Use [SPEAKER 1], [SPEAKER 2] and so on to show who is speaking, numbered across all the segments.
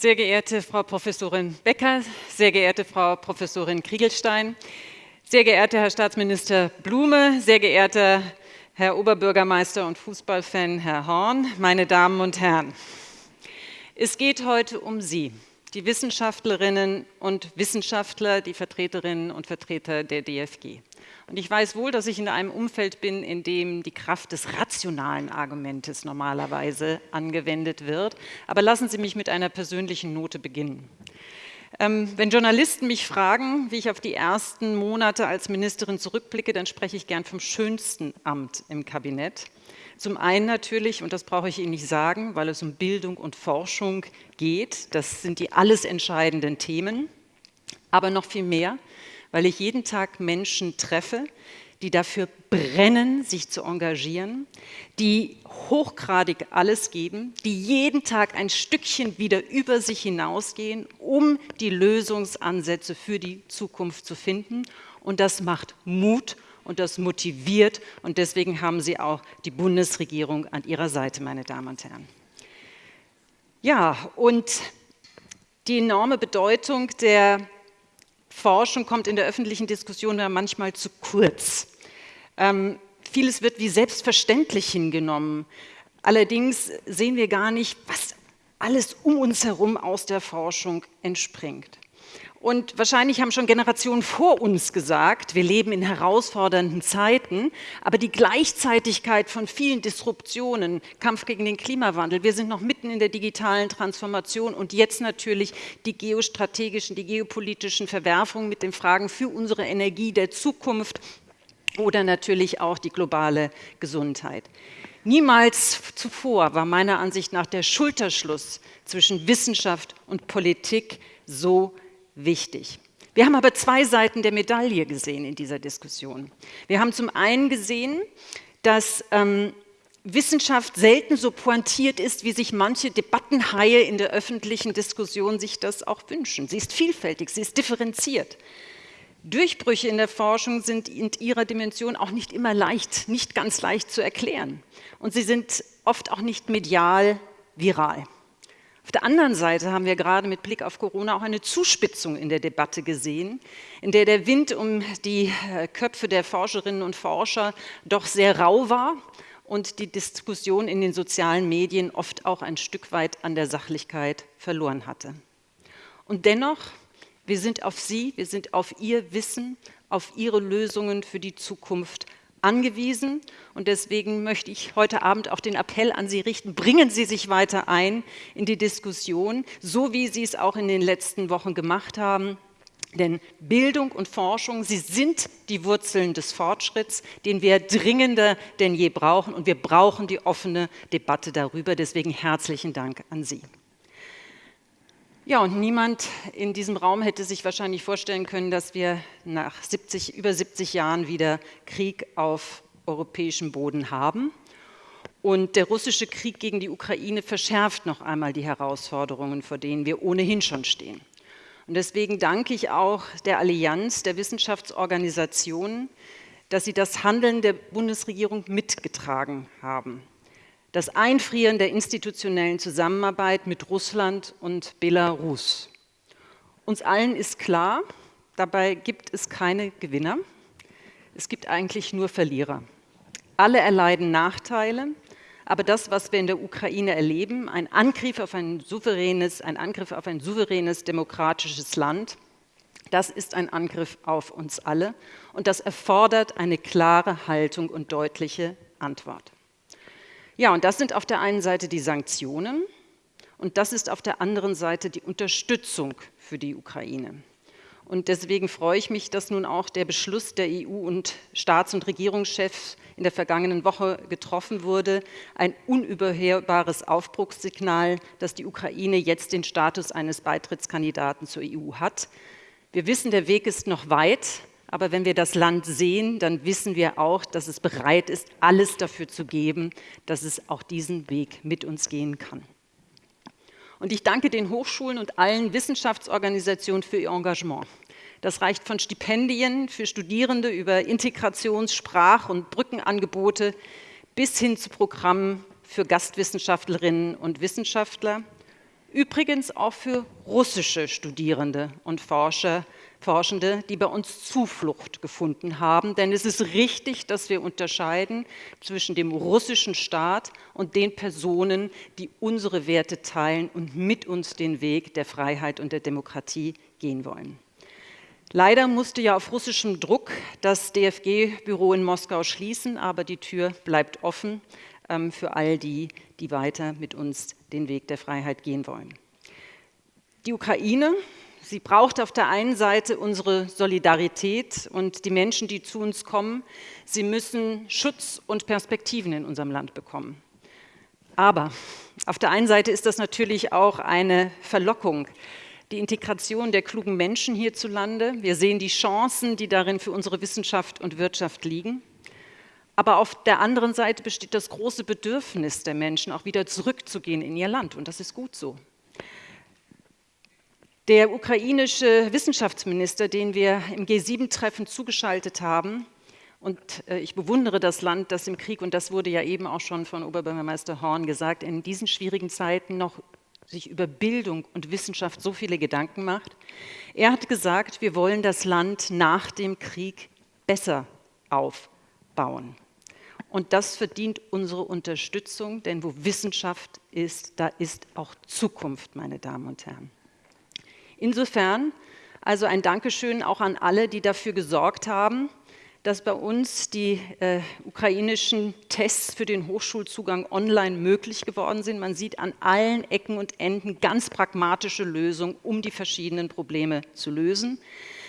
[SPEAKER 1] Sehr geehrte Frau Professorin Becker, sehr geehrte Frau Professorin Kriegelstein, sehr geehrter Herr Staatsminister Blume, sehr geehrter Herr Oberbürgermeister und Fußballfan Herr Horn, meine Damen und Herren. Es geht heute um Sie, die Wissenschaftlerinnen und Wissenschaftler, die Vertreterinnen und Vertreter der DFG. Und ich weiß wohl, dass ich in einem Umfeld bin, in dem die Kraft des rationalen Argumentes normalerweise angewendet wird. Aber lassen Sie mich mit einer persönlichen Note beginnen. Ähm, wenn Journalisten mich fragen, wie ich auf die ersten Monate als Ministerin zurückblicke, dann spreche ich gern vom schönsten Amt im Kabinett. Zum einen natürlich, und das brauche ich Ihnen nicht sagen, weil es um Bildung und Forschung geht. Das sind die alles entscheidenden Themen. Aber noch viel mehr, weil ich jeden Tag Menschen treffe, die dafür brennen, sich zu engagieren, die hochgradig alles geben, die jeden Tag ein Stückchen wieder über sich hinausgehen, um die Lösungsansätze für die Zukunft zu finden. Und das macht Mut und das motiviert. Und deswegen haben Sie auch die Bundesregierung an Ihrer Seite, meine Damen und Herren. Ja, und die enorme Bedeutung der Forschung kommt in der öffentlichen Diskussion ja manchmal zu kurz. Ähm, vieles wird wie selbstverständlich hingenommen. Allerdings sehen wir gar nicht, was alles um uns herum aus der Forschung entspringt. Und wahrscheinlich haben schon Generationen vor uns gesagt, wir leben in herausfordernden Zeiten, aber die Gleichzeitigkeit von vielen Disruptionen, Kampf gegen den Klimawandel, wir sind noch mitten in der digitalen Transformation und jetzt natürlich die geostrategischen, die geopolitischen Verwerfungen mit den Fragen für unsere Energie der Zukunft oder natürlich auch die globale Gesundheit. Niemals zuvor war meiner Ansicht nach der Schulterschluss zwischen Wissenschaft und Politik so wichtig. Wir haben aber zwei Seiten der Medaille gesehen in dieser Diskussion. Wir haben zum einen gesehen, dass ähm, Wissenschaft selten so pointiert ist, wie sich manche Debattenhaie in der öffentlichen Diskussion sich das auch wünschen. Sie ist vielfältig, sie ist differenziert. Durchbrüche in der Forschung sind in ihrer Dimension auch nicht immer leicht, nicht ganz leicht zu erklären. Und sie sind oft auch nicht medial viral. Auf der anderen Seite haben wir gerade mit Blick auf Corona auch eine Zuspitzung in der Debatte gesehen, in der der Wind um die äh, Köpfe der Forscherinnen und Forscher doch sehr rau war und die Diskussion in den sozialen Medien oft auch ein Stück weit an der Sachlichkeit verloren hatte. Und dennoch, wir sind auf Sie, wir sind auf Ihr Wissen, auf Ihre Lösungen für die Zukunft angewiesen. Und deswegen möchte ich heute Abend auch den Appell an Sie richten, bringen Sie sich weiter ein in die Diskussion, so wie Sie es auch in den letzten Wochen gemacht haben. Denn Bildung und Forschung, sie sind die Wurzeln des Fortschritts, den wir dringender denn je brauchen. Und wir brauchen die offene Debatte darüber. Deswegen herzlichen Dank an Sie. Ja, und niemand in diesem Raum hätte sich wahrscheinlich vorstellen können, dass wir nach 70, über 70 Jahren wieder Krieg auf europäischem Boden haben. Und der russische Krieg gegen die Ukraine verschärft noch einmal die Herausforderungen, vor denen wir ohnehin schon stehen. Und deswegen danke ich auch der Allianz der Wissenschaftsorganisationen, dass sie das Handeln der Bundesregierung mitgetragen haben das Einfrieren der institutionellen Zusammenarbeit mit Russland und Belarus. Uns allen ist klar, dabei gibt es keine Gewinner, es gibt eigentlich nur Verlierer. Alle erleiden Nachteile, aber das, was wir in der Ukraine erleben, ein Angriff auf ein souveränes, ein Angriff auf ein souveränes demokratisches Land, das ist ein Angriff auf uns alle und das erfordert eine klare Haltung und deutliche Antwort. Ja, und das sind auf der einen Seite die Sanktionen und das ist auf der anderen Seite die Unterstützung für die Ukraine. Und deswegen freue ich mich, dass nun auch der Beschluss der EU- und Staats- und Regierungschefs in der vergangenen Woche getroffen wurde, ein unüberhörbares Aufbruchssignal, dass die Ukraine jetzt den Status eines Beitrittskandidaten zur EU hat. Wir wissen, der Weg ist noch weit, aber wenn wir das Land sehen, dann wissen wir auch, dass es bereit ist, alles dafür zu geben, dass es auch diesen Weg mit uns gehen kann. Und ich danke den Hochschulen und allen Wissenschaftsorganisationen für ihr Engagement. Das reicht von Stipendien für Studierende über Integrations-, Sprach- und Brückenangebote bis hin zu Programmen für Gastwissenschaftlerinnen und Wissenschaftler. Übrigens auch für russische Studierende und Forscher, Forschende, die bei uns Zuflucht gefunden haben. Denn es ist richtig, dass wir unterscheiden zwischen dem russischen Staat und den Personen, die unsere Werte teilen und mit uns den Weg der Freiheit und der Demokratie gehen wollen. Leider musste ja auf russischem Druck das DFG-Büro in Moskau schließen, aber die Tür bleibt offen ähm, für all die, die weiter mit uns den Weg der Freiheit gehen wollen. Die Ukraine, sie braucht auf der einen Seite unsere Solidarität und die Menschen, die zu uns kommen, sie müssen Schutz und Perspektiven in unserem Land bekommen. Aber auf der einen Seite ist das natürlich auch eine Verlockung, die Integration der klugen Menschen hierzulande. Wir sehen die Chancen, die darin für unsere Wissenschaft und Wirtschaft liegen. Aber auf der anderen Seite besteht das große Bedürfnis der Menschen, auch wieder zurückzugehen in ihr Land. Und das ist gut so. Der ukrainische Wissenschaftsminister, den wir im G7-Treffen zugeschaltet haben, und äh, ich bewundere das Land, das im Krieg, und das wurde ja eben auch schon von Oberbürgermeister Horn gesagt, in diesen schwierigen Zeiten noch sich über Bildung und Wissenschaft so viele Gedanken macht. Er hat gesagt, wir wollen das Land nach dem Krieg besser aufbauen. Und das verdient unsere Unterstützung, denn wo Wissenschaft ist, da ist auch Zukunft, meine Damen und Herren. Insofern also ein Dankeschön auch an alle, die dafür gesorgt haben, dass bei uns die äh, ukrainischen Tests für den Hochschulzugang online möglich geworden sind. Man sieht an allen Ecken und Enden ganz pragmatische Lösungen, um die verschiedenen Probleme zu lösen.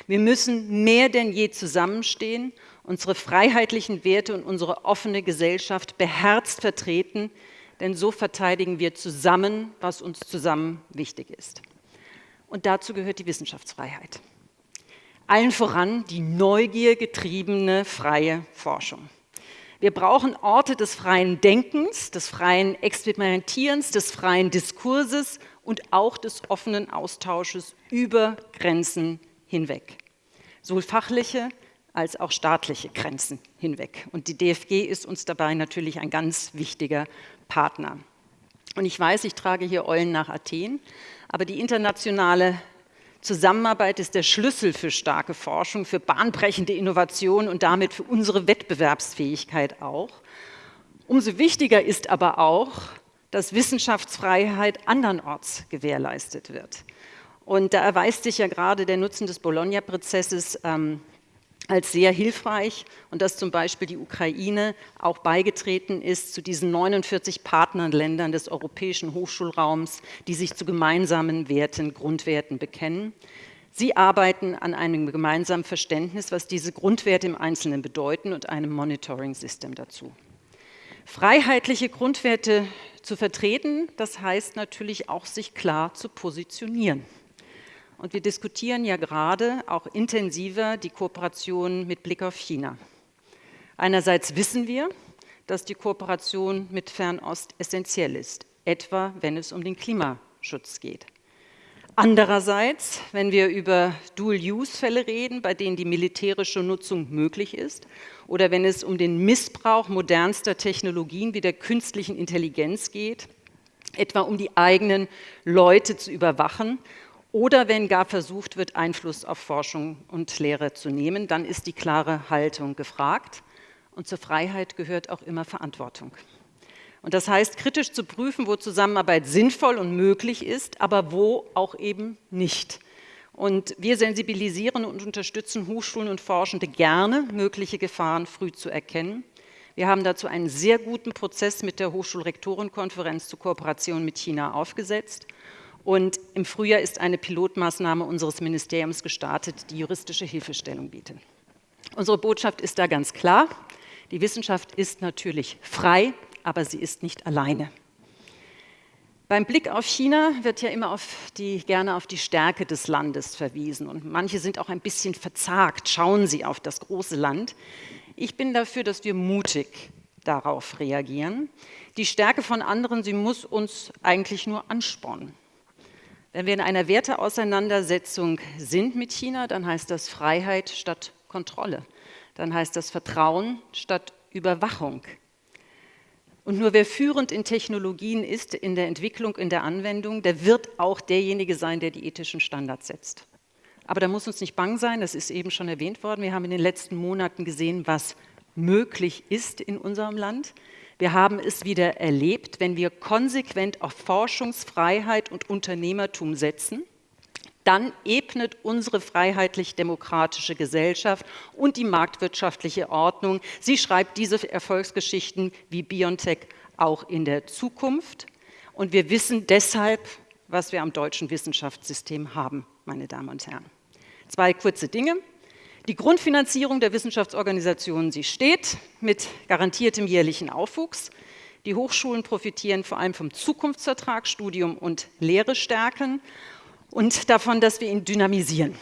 [SPEAKER 1] Wir müssen mehr denn je zusammenstehen, unsere freiheitlichen Werte und unsere offene Gesellschaft beherzt vertreten, denn so verteidigen wir zusammen, was uns zusammen wichtig ist. Und dazu gehört die Wissenschaftsfreiheit allen voran die neugiergetriebene freie Forschung. Wir brauchen Orte des freien Denkens, des freien Experimentierens, des freien Diskurses und auch des offenen Austausches über Grenzen hinweg. Sowohl fachliche als auch staatliche Grenzen hinweg. Und die DFG ist uns dabei natürlich ein ganz wichtiger Partner. Und ich weiß, ich trage hier Eulen nach Athen, aber die internationale Zusammenarbeit ist der Schlüssel für starke Forschung, für bahnbrechende Innovation und damit für unsere Wettbewerbsfähigkeit auch. Umso wichtiger ist aber auch, dass Wissenschaftsfreiheit andernorts gewährleistet wird. Und da erweist sich ja gerade der Nutzen des Bologna-Prozesses ähm, als sehr hilfreich und dass zum Beispiel die Ukraine auch beigetreten ist zu diesen 49 Partnerländern des europäischen Hochschulraums, die sich zu gemeinsamen Werten, Grundwerten bekennen. Sie arbeiten an einem gemeinsamen Verständnis, was diese Grundwerte im Einzelnen bedeuten und einem Monitoring-System dazu. Freiheitliche Grundwerte zu vertreten, das heißt natürlich auch, sich klar zu positionieren. Und wir diskutieren ja gerade auch intensiver die Kooperation mit Blick auf China. Einerseits wissen wir, dass die Kooperation mit Fernost essentiell ist, etwa wenn es um den Klimaschutz geht. Andererseits, wenn wir über Dual-Use-Fälle reden, bei denen die militärische Nutzung möglich ist, oder wenn es um den Missbrauch modernster Technologien wie der künstlichen Intelligenz geht, etwa um die eigenen Leute zu überwachen oder wenn gar versucht wird, Einfluss auf Forschung und Lehre zu nehmen, dann ist die klare Haltung gefragt. Und zur Freiheit gehört auch immer Verantwortung. Und das heißt, kritisch zu prüfen, wo Zusammenarbeit sinnvoll und möglich ist, aber wo auch eben nicht. Und wir sensibilisieren und unterstützen Hochschulen und Forschende gerne, mögliche Gefahren früh zu erkennen. Wir haben dazu einen sehr guten Prozess mit der Hochschulrektorenkonferenz zur Kooperation mit China aufgesetzt. Und im Frühjahr ist eine Pilotmaßnahme unseres Ministeriums gestartet, die juristische Hilfestellung bietet. Unsere Botschaft ist da ganz klar. Die Wissenschaft ist natürlich frei, aber sie ist nicht alleine. Beim Blick auf China wird ja immer auf die, gerne auf die Stärke des Landes verwiesen. Und manche sind auch ein bisschen verzagt, schauen sie auf das große Land. Ich bin dafür, dass wir mutig darauf reagieren. Die Stärke von anderen, sie muss uns eigentlich nur anspornen. Wenn wir in einer Werteauseinandersetzung sind mit China, dann heißt das Freiheit statt Kontrolle. Dann heißt das Vertrauen statt Überwachung. Und nur wer führend in Technologien ist, in der Entwicklung, in der Anwendung, der wird auch derjenige sein, der die ethischen Standards setzt. Aber da muss uns nicht bang sein, das ist eben schon erwähnt worden. Wir haben in den letzten Monaten gesehen, was möglich ist in unserem Land. Wir haben es wieder erlebt, wenn wir konsequent auf Forschungsfreiheit und Unternehmertum setzen, dann ebnet unsere freiheitlich-demokratische Gesellschaft und die marktwirtschaftliche Ordnung, sie schreibt diese Erfolgsgeschichten wie BioNTech auch in der Zukunft. Und wir wissen deshalb, was wir am deutschen Wissenschaftssystem haben, meine Damen und Herren. Zwei kurze Dinge. Die Grundfinanzierung der Wissenschaftsorganisationen, sie steht mit garantiertem jährlichen Aufwuchs. Die Hochschulen profitieren vor allem vom Zukunftsvertrag, Studium und Lehre stärken und davon, dass wir ihn dynamisieren.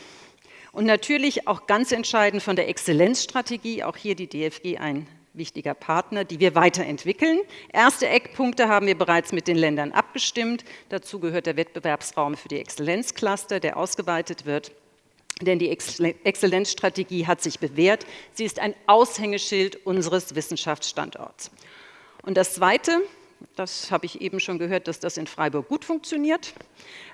[SPEAKER 1] Und natürlich auch ganz entscheidend von der Exzellenzstrategie, auch hier die DFG ein wichtiger Partner, die wir weiterentwickeln. Erste Eckpunkte haben wir bereits mit den Ländern abgestimmt. Dazu gehört der Wettbewerbsraum für die Exzellenzcluster, der ausgeweitet wird. Denn die Exzellenzstrategie hat sich bewährt. Sie ist ein Aushängeschild unseres Wissenschaftsstandorts. Und das Zweite, das habe ich eben schon gehört, dass das in Freiburg gut funktioniert.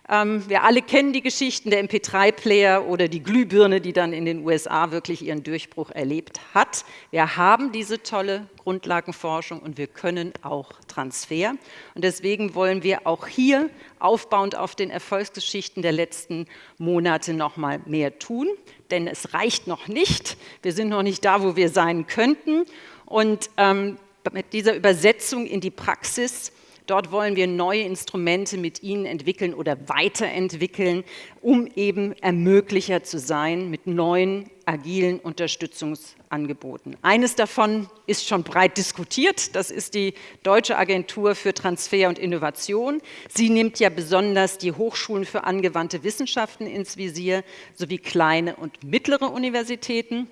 [SPEAKER 1] Ähm, wir alle kennen die Geschichten der MP3-Player oder die Glühbirne, die dann in den USA wirklich ihren Durchbruch erlebt hat. Wir haben diese tolle Grundlagenforschung und wir können auch Transfer. Und deswegen wollen wir auch hier aufbauend auf den Erfolgsgeschichten der letzten Monate noch mal mehr tun. Denn es reicht noch nicht. Wir sind noch nicht da, wo wir sein könnten. Und ähm, mit dieser Übersetzung in die Praxis Dort wollen wir neue Instrumente mit Ihnen entwickeln oder weiterentwickeln, um eben Ermöglicher zu sein mit neuen, agilen Unterstützungsangeboten. Eines davon ist schon breit diskutiert, das ist die Deutsche Agentur für Transfer und Innovation. Sie nimmt ja besonders die Hochschulen für angewandte Wissenschaften ins Visier sowie kleine und mittlere Universitäten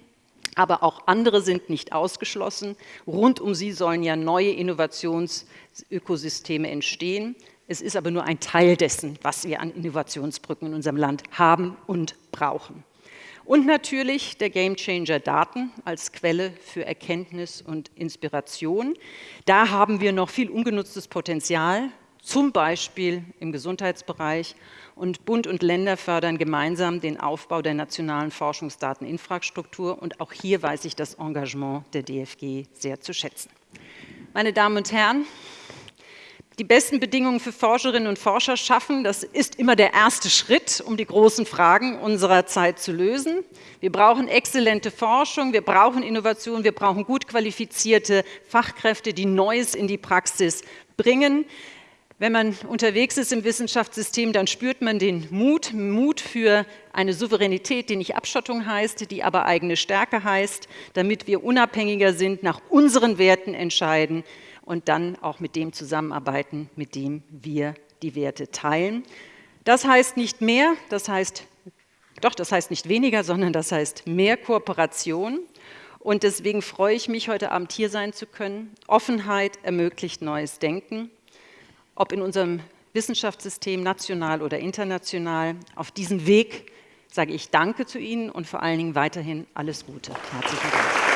[SPEAKER 1] aber auch andere sind nicht ausgeschlossen. Rund um sie sollen ja neue Innovationsökosysteme entstehen. Es ist aber nur ein Teil dessen, was wir an Innovationsbrücken in unserem Land haben und brauchen. Und natürlich der Gamechanger Daten als Quelle für Erkenntnis und Inspiration. Da haben wir noch viel ungenutztes Potenzial, zum Beispiel im Gesundheitsbereich und Bund und Länder fördern gemeinsam den Aufbau der nationalen Forschungsdateninfrastruktur. Und auch hier weiß ich das Engagement der DFG sehr zu schätzen. Meine Damen und Herren, die besten Bedingungen für Forscherinnen und Forscher schaffen, das ist immer der erste Schritt, um die großen Fragen unserer Zeit zu lösen. Wir brauchen exzellente Forschung, wir brauchen Innovation, wir brauchen gut qualifizierte Fachkräfte, die Neues in die Praxis bringen. Wenn man unterwegs ist im Wissenschaftssystem, dann spürt man den Mut, Mut für eine Souveränität, die nicht Abschottung heißt, die aber eigene Stärke heißt, damit wir unabhängiger sind, nach unseren Werten entscheiden und dann auch mit dem zusammenarbeiten, mit dem wir die Werte teilen. Das heißt nicht mehr, das heißt, doch, das heißt nicht weniger, sondern das heißt mehr Kooperation. Und deswegen freue ich mich, heute Abend hier sein zu können. Offenheit ermöglicht neues Denken ob in unserem Wissenschaftssystem, national oder international. Auf diesem Weg sage ich Danke zu Ihnen und vor allen Dingen weiterhin alles Gute. Herzlichen Dank.